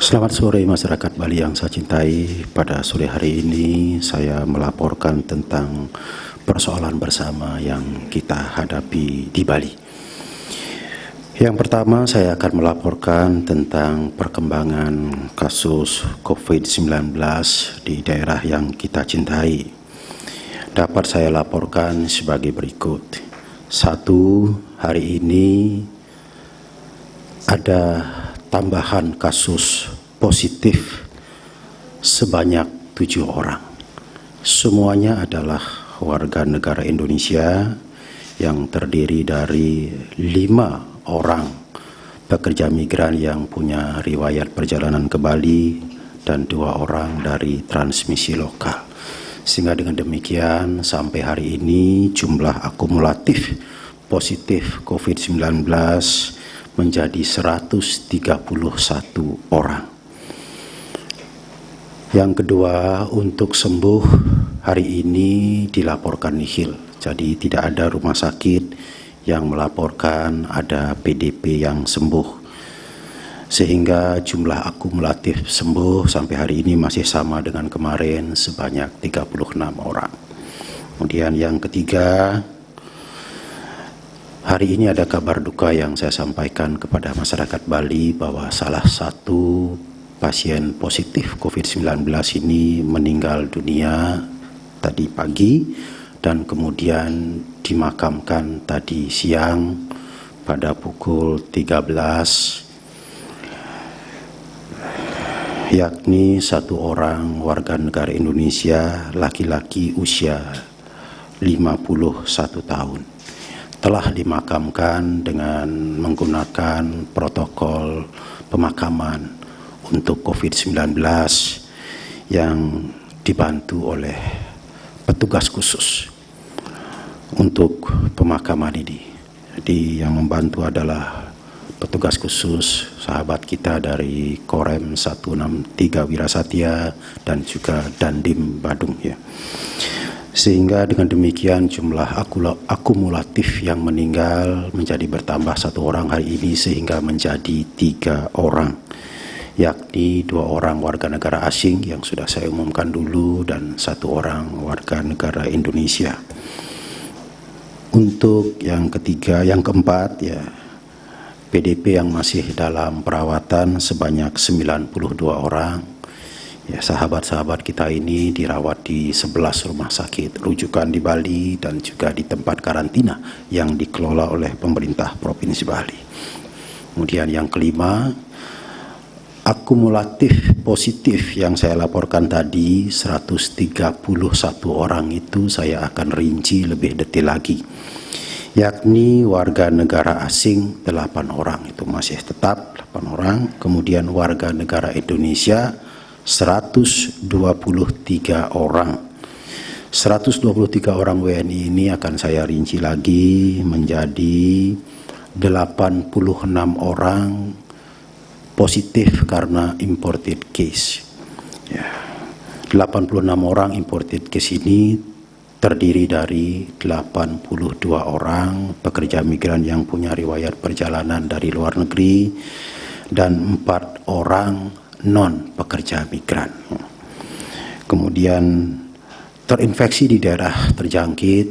Selamat sore masyarakat Bali yang saya cintai. Pada sore hari ini saya melaporkan tentang persoalan bersama yang kita hadapi di Bali. Yang pertama saya akan melaporkan tentang perkembangan kasus COVID-19 di daerah yang kita cintai. Dapat saya laporkan sebagai berikut. Satu, hari ini ada tambahan kasus positif sebanyak tujuh orang. Semuanya adalah warga negara Indonesia yang terdiri dari lima orang pekerja migran yang punya riwayat perjalanan ke Bali dan dua orang dari transmisi lokal. Sehingga dengan demikian sampai hari ini jumlah akumulatif positif COVID-19 menjadi 131 orang. Yang kedua, untuk sembuh hari ini dilaporkan nihil. Jadi tidak ada rumah sakit yang melaporkan ada PDP yang sembuh. Sehingga jumlah akumulatif sembuh sampai hari ini masih sama dengan kemarin sebanyak 36 orang. Kemudian yang ketiga, Hari ini ada kabar duka yang saya sampaikan kepada masyarakat Bali bahwa salah satu pasien positif COVID-19 ini meninggal dunia tadi pagi dan kemudian dimakamkan tadi siang pada pukul 13 yakni satu orang warga negara Indonesia laki-laki usia 51 tahun telah dimakamkan dengan menggunakan protokol pemakaman untuk COVID-19 yang dibantu oleh petugas khusus untuk pemakaman ini. Jadi yang membantu adalah petugas khusus sahabat kita dari Korem 163 Wirasatya dan juga Dandim Badung ya. Sehingga dengan demikian jumlah akumulatif yang meninggal menjadi bertambah satu orang hari ini sehingga menjadi tiga orang yakni dua orang warga negara asing yang sudah saya umumkan dulu dan satu orang warga negara Indonesia. Untuk yang ketiga, yang keempat ya PDP yang masih dalam perawatan sebanyak 92 orang Ya, sahabat-sahabat kita ini dirawat di 11 rumah sakit rujukan di Bali dan juga di tempat karantina yang dikelola oleh pemerintah Provinsi Bali. Kemudian yang kelima, akumulatif positif yang saya laporkan tadi 131 orang itu saya akan rinci lebih detail lagi yakni warga negara asing 8 orang itu masih tetap 8 orang kemudian warga negara Indonesia 123 orang 123 orang WNI ini akan saya rinci lagi menjadi 86 orang positif karena imported case ya. 86 orang imported case ini terdiri dari 82 orang pekerja migran yang punya riwayat perjalanan dari luar negeri dan empat orang non pekerja migran. Kemudian terinfeksi di daerah terjangkit,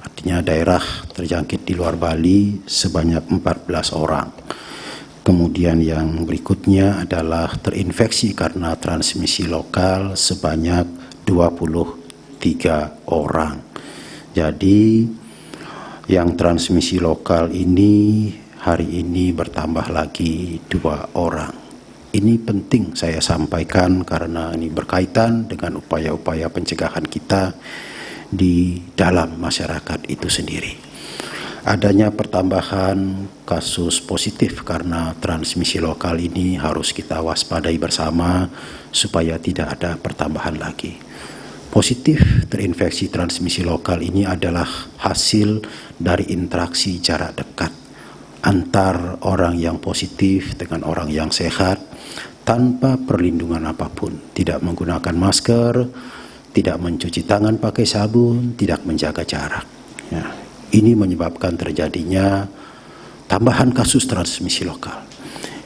artinya daerah terjangkit di luar Bali sebanyak 14 orang. Kemudian yang berikutnya adalah terinfeksi karena transmisi lokal sebanyak 23 orang. Jadi yang transmisi lokal ini hari ini bertambah lagi dua orang. Ini penting saya sampaikan karena ini berkaitan dengan upaya-upaya pencegahan kita di dalam masyarakat itu sendiri. Adanya pertambahan kasus positif karena transmisi lokal ini harus kita waspadai bersama supaya tidak ada pertambahan lagi. Positif terinfeksi transmisi lokal ini adalah hasil dari interaksi jarak dekat antar orang yang positif dengan orang yang sehat tanpa perlindungan apa pun, tidak menggunakan masker, tidak mencuci tangan pakai sabun, tidak menjaga jarak. Ya. Ini menyebabkan terjadinya tambahan kasus transmisi lokal.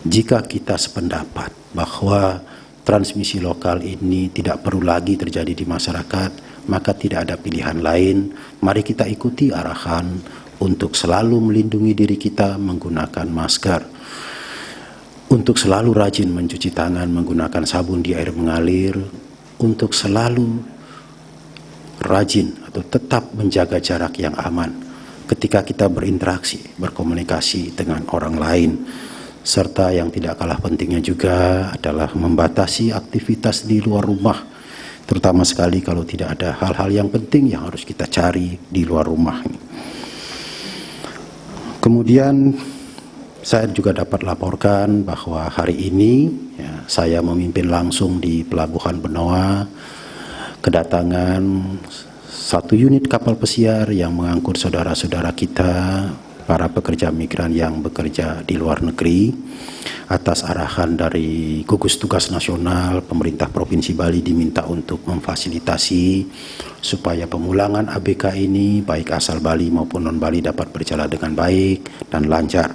Jika kita sependapat bahwa transmisi lokal ini tidak perlu lagi terjadi di masyarakat, maka tidak ada pilihan lain. Mari kita ikuti arahan untuk selalu melindungi diri kita menggunakan masker. Untuk selalu rajin mencuci tangan menggunakan sabun di air mengalir, untuk selalu rajin atau tetap menjaga jarak yang aman ketika kita berinteraksi, berkomunikasi dengan orang lain serta yang tidak kalah pentingnya juga adalah membatasi aktivitas di luar rumah terutama sekali kalau tidak ada hal-hal yang penting yang harus kita cari di luar rumah kemudian saya juga dapat laporkan bahwa hari ini ya, saya memimpin langsung di Pelabuhan Benoa kedatangan satu unit kapal pesiar yang mengangkut saudara-saudara kita para pekerja migran yang bekerja di luar negeri atas arahan dari gugus tugas nasional pemerintah Provinsi Bali diminta untuk memfasilitasi supaya pemulangan ABK ini baik asal Bali maupun non Bali dapat berjalan dengan baik dan lancar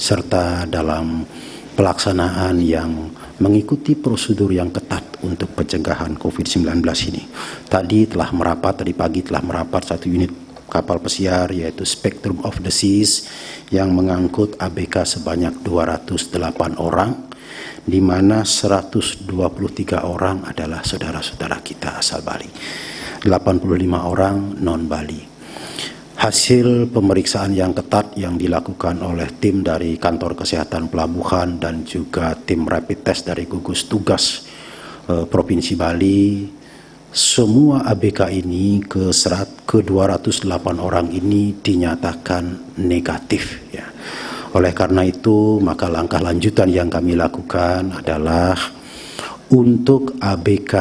serta dalam pelaksanaan yang mengikuti prosedur yang ketat untuk pencegahan COVID-19 ini. Tadi telah merapat, tadi pagi telah merapat satu unit kapal pesiar yaitu Spectrum of the Seas yang mengangkut ABK sebanyak 208 orang di mana 123 orang adalah saudara-saudara kita asal Bali 85 orang non Bali hasil pemeriksaan yang ketat yang dilakukan oleh tim dari kantor kesehatan pelabuhan dan juga tim rapid test dari gugus tugas eh, Provinsi Bali semua ABK ini ke serat ke 208 orang ini dinyatakan negatif ya. Oleh karena itu maka langkah lanjutan yang kami lakukan adalah untuk ABK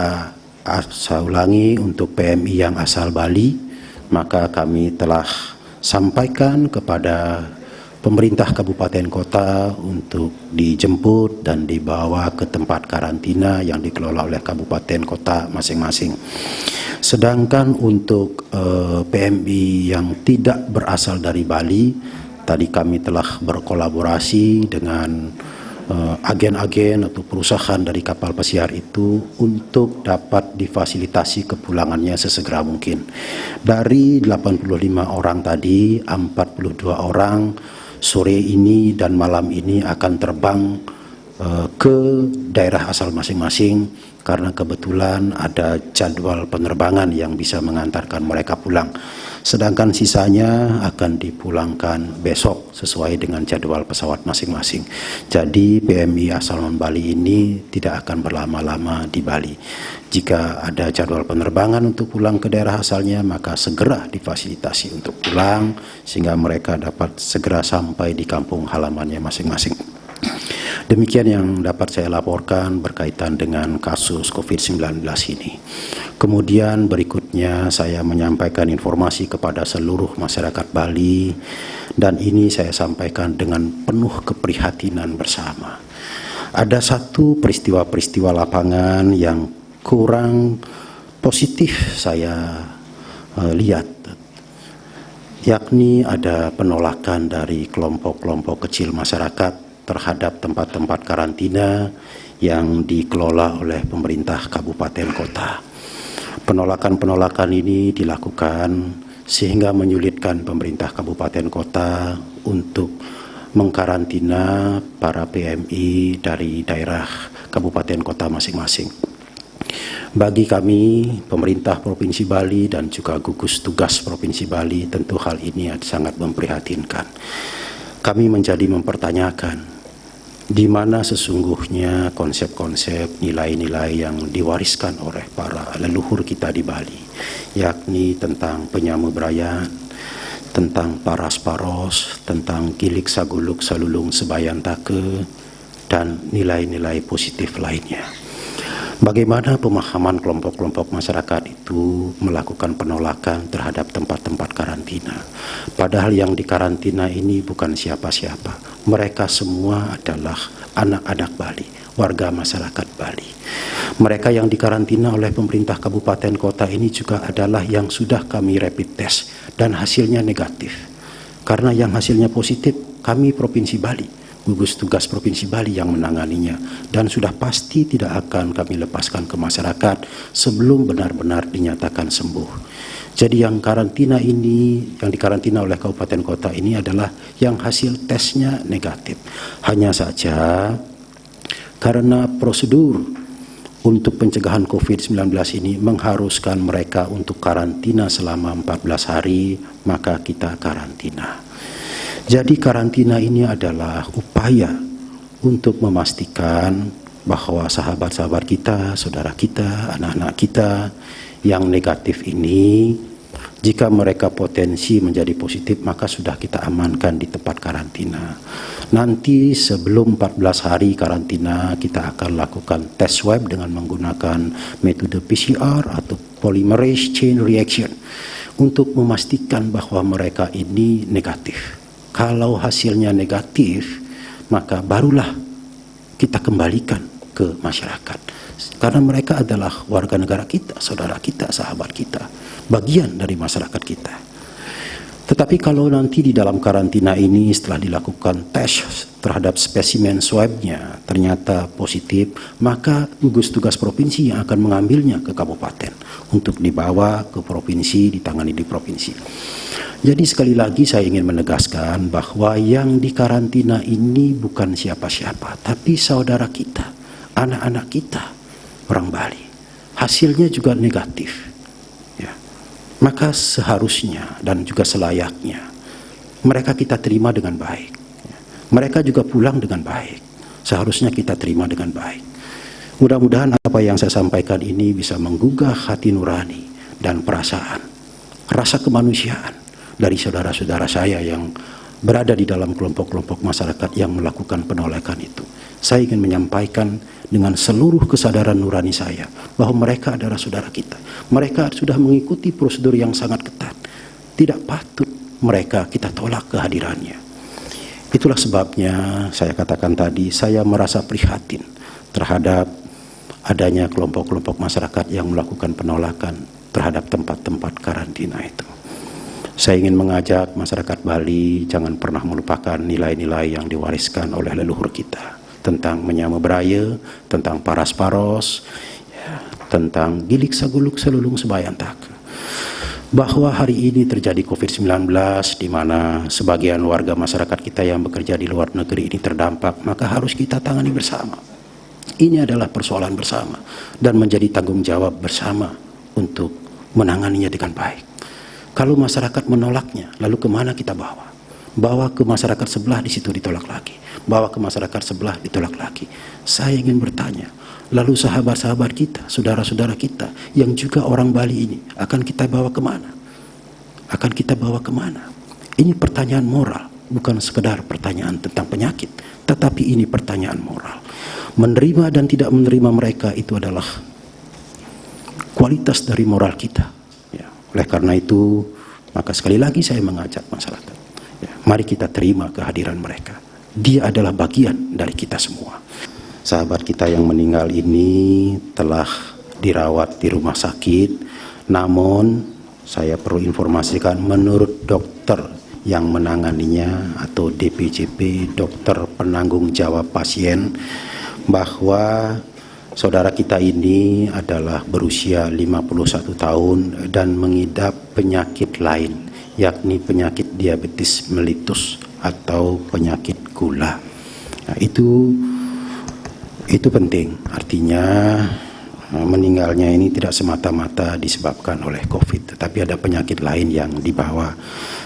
saya ulangi untuk PMI yang asal Bali maka kami telah sampaikan kepada pemerintah kabupaten kota untuk dijemput dan dibawa ke tempat karantina yang dikelola oleh kabupaten kota masing-masing. Sedangkan untuk eh, PMI yang tidak berasal dari Bali, tadi kami telah berkolaborasi dengan agen-agen atau perusahaan dari kapal pesiar itu untuk dapat difasilitasi kepulangannya sesegera mungkin. Dari 85 orang tadi, 42 orang sore ini dan malam ini akan terbang ke daerah asal masing-masing karena kebetulan ada jadwal penerbangan yang bisa mengantarkan mereka pulang. Sedangkan sisanya akan dipulangkan besok sesuai dengan jadwal pesawat masing-masing. Jadi PMI asal Bali ini tidak akan berlama-lama di Bali. Jika ada jadwal penerbangan untuk pulang ke daerah asalnya, maka segera difasilitasi untuk pulang sehingga mereka dapat segera sampai di kampung halamannya masing-masing. Demikian yang dapat saya laporkan berkaitan dengan kasus COVID-19 ini. Kemudian berikutnya saya menyampaikan informasi kepada seluruh masyarakat Bali dan ini saya sampaikan dengan penuh keprihatinan bersama. Ada satu peristiwa-peristiwa lapangan yang kurang positif saya uh, lihat yakni ada penolakan dari kelompok-kelompok kecil masyarakat terhadap tempat-tempat karantina yang dikelola oleh pemerintah kabupaten kota. Penolakan-penolakan ini dilakukan sehingga menyulitkan pemerintah kabupaten kota untuk mengkarantina para PMI dari daerah kabupaten kota masing-masing. Bagi kami, pemerintah Provinsi Bali dan juga gugus tugas Provinsi Bali, tentu hal ini sangat memprihatinkan. Kami menjadi mempertanyakan di mana sesungguhnya konsep-konsep nilai-nilai yang diwariskan oleh para leluhur kita di Bali, yakni tentang penyamu brayan, tentang paras paros, tentang gilik saguluk salulung sebayantake, dan nilai-nilai positif lainnya. Bagaimana pemahaman kelompok-kelompok masyarakat itu melakukan penolakan terhadap tempat-tempat karantina. Padahal yang dikarantina ini bukan siapa-siapa. Mereka semua adalah anak-anak Bali, warga masyarakat Bali. Mereka yang dikarantina oleh pemerintah kabupaten kota ini juga adalah yang sudah kami rapid test dan hasilnya negatif. Karena yang hasilnya positif, kami Provinsi Bali gugus tugas Provinsi Bali yang menanganinya dan sudah pasti tidak akan kami lepaskan ke masyarakat sebelum benar-benar dinyatakan sembuh. Jadi yang karantina ini, yang dikarantina oleh kabupaten kota ini adalah yang hasil tesnya negatif. Hanya saja karena prosedur untuk pencegahan COVID-19 ini mengharuskan mereka untuk karantina selama 14 hari, maka kita karantina. Jadi karantina ini adalah upaya untuk memastikan bahwa sahabat-sahabat kita, saudara kita, anak-anak kita yang negatif ini jika mereka potensi menjadi positif, maka sudah kita amankan di tempat karantina. Nanti sebelum 14 hari karantina, kita akan lakukan tes swab dengan menggunakan metode PCR atau polymerase chain reaction untuk memastikan bahwa mereka ini negatif. Kalau hasilnya negatif, maka barulah kita kembalikan ke masyarakat. Karena mereka adalah warga negara kita, saudara kita, sahabat kita bagian dari masyarakat kita. Tetapi kalau nanti di dalam karantina ini setelah dilakukan tes terhadap spesimen swabnya ternyata positif, maka gugus tugas provinsi yang akan mengambilnya ke kabupaten untuk dibawa ke provinsi, ditangani di provinsi. Jadi sekali lagi saya ingin menegaskan bahwa yang dikarantina ini bukan siapa-siapa, tapi saudara kita, anak-anak kita, orang Bali. Hasilnya juga negatif maka seharusnya dan juga selayaknya mereka kita terima dengan baik. Mereka juga pulang dengan baik. Seharusnya kita terima dengan baik. Mudah-mudahan apa yang saya sampaikan ini bisa menggugah hati nurani dan perasaan, rasa kemanusiaan dari saudara-saudara saya yang berada di dalam kelompok-kelompok masyarakat yang melakukan penolakan itu. Saya ingin menyampaikan dengan seluruh kesadaran nurani saya bahwa mereka adalah saudara kita. Mereka sudah mengikuti prosedur yang sangat ketat. Tidak patut mereka kita tolak kehadirannya. Itulah sebabnya saya katakan tadi saya merasa prihatin terhadap adanya kelompok-kelompok masyarakat yang melakukan penolakan terhadap tempat-tempat karantina itu. Saya ingin mengajak masyarakat Bali jangan pernah melupakan nilai-nilai yang diwariskan oleh leluhur kita tentang menyama beraya, tentang paras paros, ya, tentang gilik saguluk selulung sebayan tak. Bahwa hari ini terjadi COVID-19 di mana sebagian warga masyarakat kita yang bekerja di luar negeri ini terdampak, maka harus kita tangani bersama. Ini adalah persoalan bersama dan menjadi tanggung jawab bersama untuk menanganinya dengan baik. Kalau masyarakat menolaknya, lalu ke mana kita bawa? bawa ke masyarakat sebelah di situ ditolak lagi. Bawa ke masyarakat sebelah ditolak lagi. Saya ingin bertanya lalu sahabat-sahabat kita saudara-saudara kita yang juga orang Bali ini akan kita bawa ke mana? Akan kita bawa ke mana? Ini pertanyaan moral bukan sekedar pertanyaan tentang penyakit tetapi ini pertanyaan moral. Menerima dan tidak menerima mereka itu adalah kualitas dari moral kita. Oleh karena itu maka sekali lagi saya mengajak masyarakat Mari kita terima kehadiran mereka. Dia adalah bagian dari kita semua. Sahabat kita yang meninggal ini telah dirawat di rumah sakit, namun saya perlu informasikan menurut dokter yang menanganinya atau DPJP, dokter penanggung jawab pasien, bahwa saudara kita ini adalah berusia 51 tahun dan mengidap penyakit lain yakni penyakit diabetes melitus atau penyakit gula. Nah, itu itu penting. Artinya eh, meninggalnya ini tidak semata-mata disebabkan oleh COVID, tetapi ada penyakit lain yang dibawa.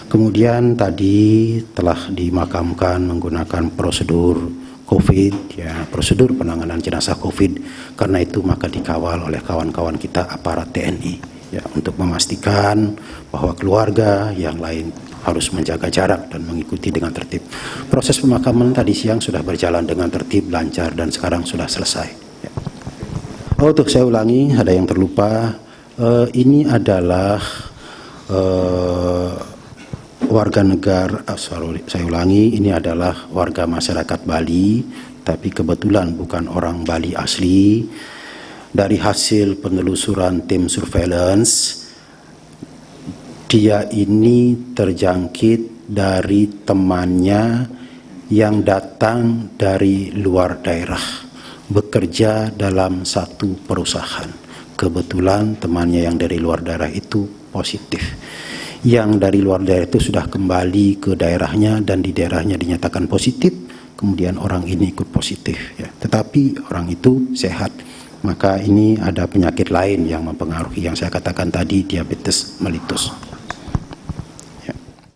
Kemudian tadi telah dimakamkan menggunakan prosedur COVID, ya prosedur penanganan jenazah COVID. Karena itu maka dikawal oleh kawan-kawan kita aparat TNI ya untuk memastikan bahwa keluarga yang lain harus menjaga jarak dan mengikuti dengan tertib. Proses pemakaman tadi siang sudah berjalan dengan tertib, lancar, dan sekarang sudah selesai. Ya. Oh, untuk saya ulangi, ada yang terlupa. Uh, ini adalah uh, warga negara, uh, sorry, saya ulangi, ini adalah warga masyarakat Bali, tapi kebetulan bukan orang Bali asli dari hasil penelusuran tim surveillance dia ini terjangkit dari temannya yang datang dari luar daerah bekerja dalam satu perusahaan. Kebetulan temannya yang dari luar daerah itu positif. Yang dari luar daerah itu sudah kembali ke daerahnya dan di daerahnya dinyatakan positif, kemudian orang ini ikut positif. Ya. Tetapi orang itu sehat, maka ini ada penyakit lain yang mempengaruhi yang saya katakan tadi diabetes mellitus.